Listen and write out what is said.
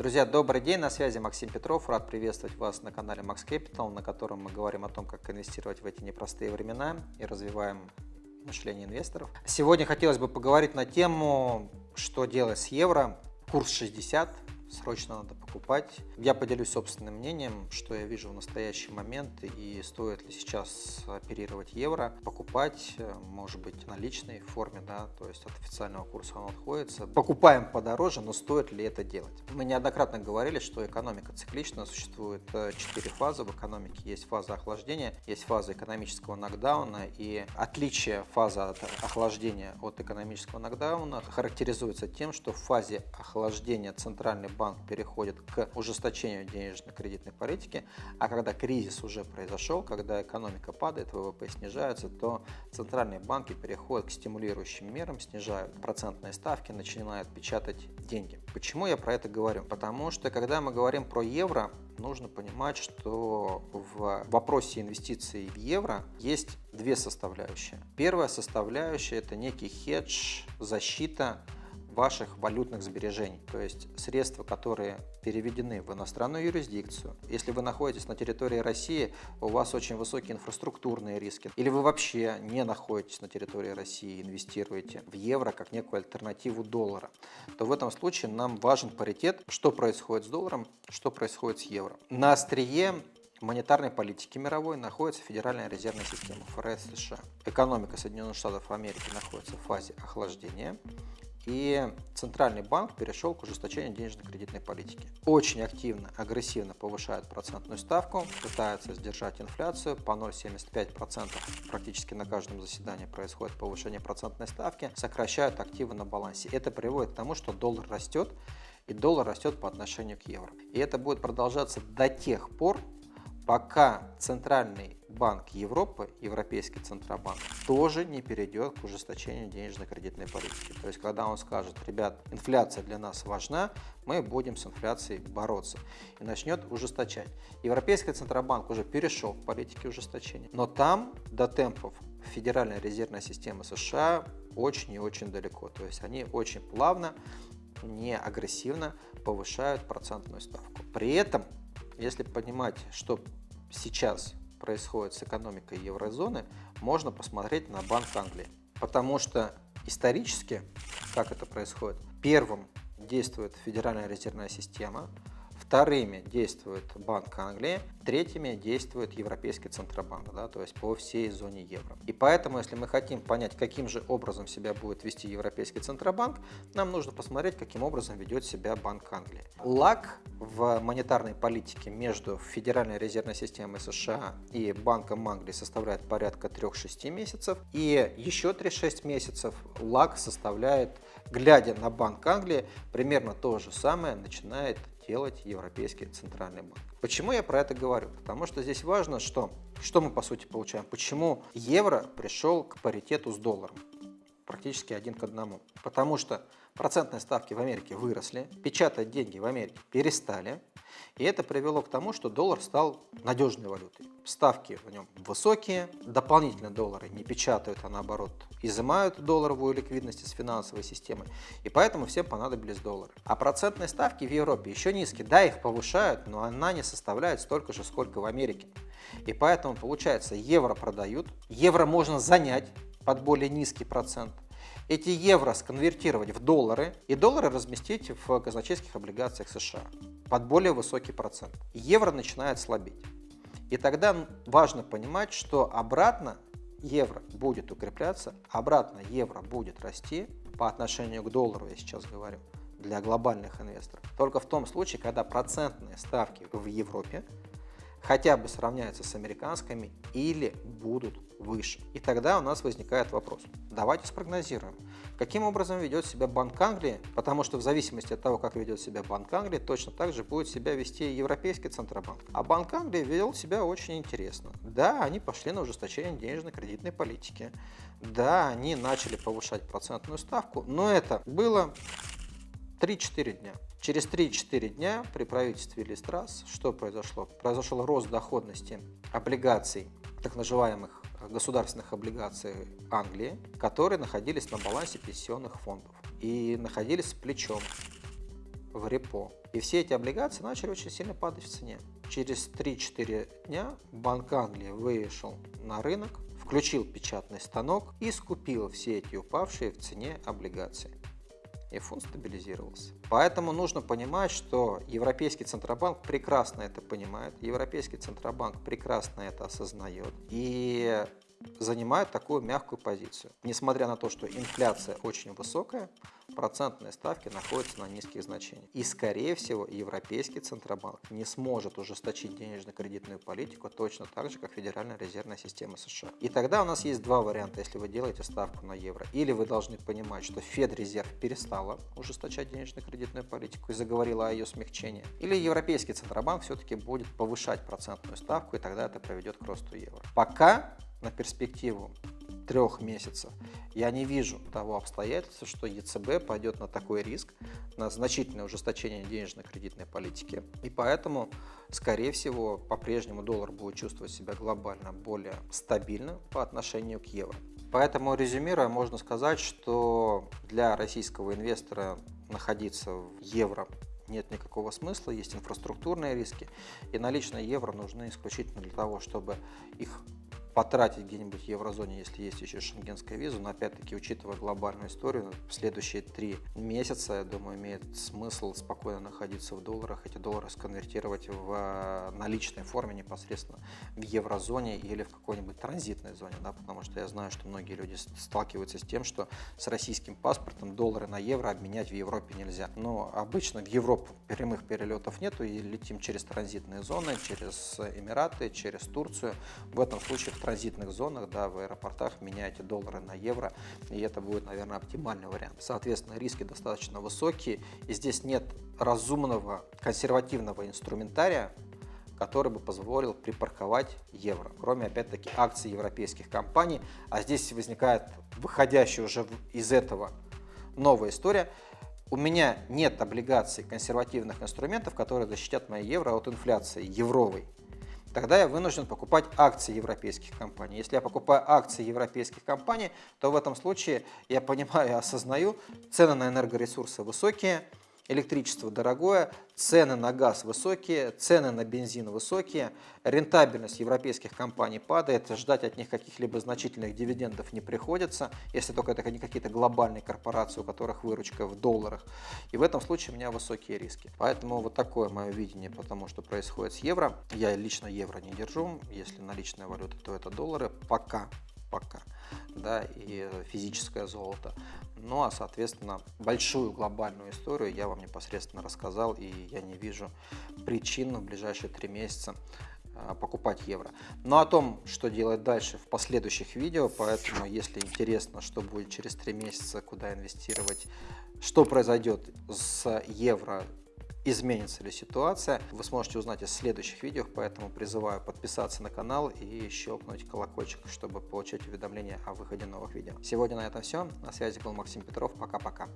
Друзья, добрый день, на связи Максим Петров. Рад приветствовать вас на канале Max Capital, на котором мы говорим о том, как инвестировать в эти непростые времена и развиваем мышление инвесторов. Сегодня хотелось бы поговорить на тему, что делать с евро. Курс 60, срочно надо покупать. Я поделюсь собственным мнением, что я вижу в настоящий момент и стоит ли сейчас оперировать евро, покупать, э, может быть, наличной форме, да, то есть от официального курса он отходится. Покупаем подороже, но стоит ли это делать? Мы неоднократно говорили, что экономика циклична, существует э, четыре фазы в экономике. Есть фаза охлаждения, есть фаза экономического нокдауна и отличие фазы охлаждения от экономического нокдауна характеризуется тем, что в фазе охлаждения центральный банк переходит к ужесточению денежно-кредитной политики, а когда кризис уже произошел, когда экономика падает, ВВП снижается, то центральные банки переходят к стимулирующим мерам, снижают процентные ставки, начинают печатать деньги. Почему я про это говорю? Потому что когда мы говорим про евро, нужно понимать, что в вопросе инвестиций в евро есть две составляющие. Первая составляющая – это некий хедж, защита ваших валютных сбережений, то есть средства, которые переведены в иностранную юрисдикцию. Если вы находитесь на территории России, у вас очень высокие инфраструктурные риски, или вы вообще не находитесь на территории России, инвестируете в евро как некую альтернативу доллара, то в этом случае нам важен паритет, что происходит с долларом, что происходит с евро. На острие монетарной политики мировой находится Федеральная резервная система ФРС США. Экономика Соединенных Штатов Америки находится в фазе охлаждения. И Центральный банк перешел к ужесточению денежно-кредитной политики. Очень активно, агрессивно повышают процентную ставку, пытаются сдержать инфляцию. По 0,75% практически на каждом заседании происходит повышение процентной ставки, сокращают активы на балансе. Это приводит к тому, что доллар растет, и доллар растет по отношению к евро. И это будет продолжаться до тех пор, пока Центральный банк Европы, Европейский Центробанк, тоже не перейдет к ужесточению денежно-кредитной политики. То есть, когда он скажет, ребят, инфляция для нас важна, мы будем с инфляцией бороться и начнет ужесточать. Европейский Центробанк уже перешел к политике ужесточения, но там до темпов Федеральной резервной системы США очень и очень далеко. То есть, они очень плавно, не агрессивно повышают процентную ставку. При этом если понимать, что сейчас происходит с экономикой еврозоны, можно посмотреть на Банк Англии. Потому что исторически, как это происходит, первым действует Федеральная резервная система, Вторыми действует Банк Англии, третьими действует Европейский Центробанк, да, то есть по всей зоне евро. И поэтому, если мы хотим понять, каким же образом себя будет вести Европейский Центробанк, нам нужно посмотреть, каким образом ведет себя Банк Англии. Лак в монетарной политике между Федеральной резервной системой США и Банком Англии составляет порядка 3-6 месяцев, и еще 3-6 месяцев лак составляет, глядя на Банк Англии, примерно то же самое начинает делать Европейский Центральный банк. Почему я про это говорю? Потому что здесь важно, что, что мы по сути получаем. Почему евро пришел к паритету с долларом? Практически один к одному. Потому что процентные ставки в Америке выросли, печатать деньги в Америке перестали, и это привело к тому, что доллар стал надежной валютой. Ставки в нем высокие, дополнительные доллары не печатают, а наоборот изымают долларовую ликвидность из финансовой системы, и поэтому всем понадобились доллары. А процентные ставки в Европе еще низкие, да, их повышают, но она не составляет столько же, сколько в Америке. И поэтому получается, евро продают, евро можно занять под более низкий процент, эти евро сконвертировать в доллары и доллары разместить в казначейских облигациях США под более высокий процент. Евро начинает слабеть. И тогда важно понимать, что обратно евро будет укрепляться, обратно евро будет расти по отношению к доллару, я сейчас говорю, для глобальных инвесторов. Только в том случае, когда процентные ставки в Европе хотя бы сравняются с американскими или будут выше. И тогда у нас возникает вопрос. Давайте спрогнозируем, каким образом ведет себя Банк Англии, потому что в зависимости от того, как ведет себя Банк Англии, точно так же будет себя вести Европейский Центробанк. А Банк Англии вел себя очень интересно. Да, они пошли на ужесточение денежно-кредитной политики. Да, они начали повышать процентную ставку, но это было 3-4 дня. Через 3-4 дня при правительстве Листрас что произошло? Произошел рост доходности облигаций, так называемых государственных облигаций Англии, которые находились на балансе пенсионных фондов и находились с плечом. в репо. И все эти облигации начали очень сильно падать в цене. Через 3-4 дня Банк Англии вышел на рынок, включил печатный станок и скупил все эти упавшие в цене облигации и фонд стабилизировался. Поэтому нужно понимать, что Европейский Центробанк прекрасно это понимает, Европейский Центробанк прекрасно это осознает и занимает такую мягкую позицию. Несмотря на то, что инфляция очень высокая, процентные ставки находятся на низких значениях. И, скорее всего, Европейский Центробанк не сможет ужесточить денежно-кредитную политику точно так же, как Федеральная резервная система США. И тогда у нас есть два варианта, если вы делаете ставку на евро. Или вы должны понимать, что Федрезерв перестала ужесточать денежно-кредитную политику и заговорила о ее смягчении. Или Европейский Центробанк все-таки будет повышать процентную ставку, и тогда это приведет к росту евро. Пока на перспективу трех месяцев, я не вижу того обстоятельства, что ЕЦБ пойдет на такой риск, на значительное ужесточение денежно-кредитной политики. И поэтому, скорее всего, по-прежнему доллар будет чувствовать себя глобально более стабильно по отношению к евро. Поэтому, резюмируя, можно сказать, что для российского инвестора находиться в евро нет никакого смысла, есть инфраструктурные риски, и наличные евро нужны исключительно для того, чтобы их потратить где-нибудь в еврозоне, если есть еще шенгенская виза, но опять-таки, учитывая глобальную историю, в следующие три месяца, я думаю, имеет смысл спокойно находиться в долларах, эти доллары сконвертировать в э, наличной форме непосредственно в еврозоне или в какой-нибудь транзитной зоне, да, потому что я знаю, что многие люди сталкиваются с тем, что с российским паспортом доллары на евро обменять в Европе нельзя. Но обычно в Европу прямых перелетов нету и летим через транзитные зоны, через Эмираты, через Турцию. В этом случае транзитных зонах, да, в аэропортах меняете доллары на евро, и это будет, наверное, оптимальный вариант. Соответственно, риски достаточно высокие, и здесь нет разумного консервативного инструментария, который бы позволил припарковать евро, кроме, опять-таки, акций европейских компаний. А здесь возникает выходящая уже из этого новая история. У меня нет облигаций консервативных инструментов, которые защитят мои евро от инфляции евровой тогда я вынужден покупать акции европейских компаний. Если я покупаю акции европейских компаний, то в этом случае я понимаю и осознаю, цены на энергоресурсы высокие, электричество дорогое, цены на газ высокие, цены на бензин высокие, рентабельность европейских компаний падает, ждать от них каких-либо значительных дивидендов не приходится, если только это не какие-то глобальные корпорации, у которых выручка в долларах. И в этом случае у меня высокие риски. Поэтому вот такое мое видение по тому, что происходит с евро. Я лично евро не держу, если наличная валюта, то это доллары. Пока пока, да, и физическое золото. Ну а, соответственно, большую глобальную историю я вам непосредственно рассказал, и я не вижу причин в ближайшие три месяца а, покупать евро. Но о том, что делать дальше в последующих видео, поэтому если интересно, что будет через три месяца, куда инвестировать, что произойдет с евро изменится ли ситуация, вы сможете узнать из следующих видео, поэтому призываю подписаться на канал и щелкнуть колокольчик, чтобы получать уведомления о выходе новых видео. Сегодня на этом все. На связи был Максим Петров. Пока-пока.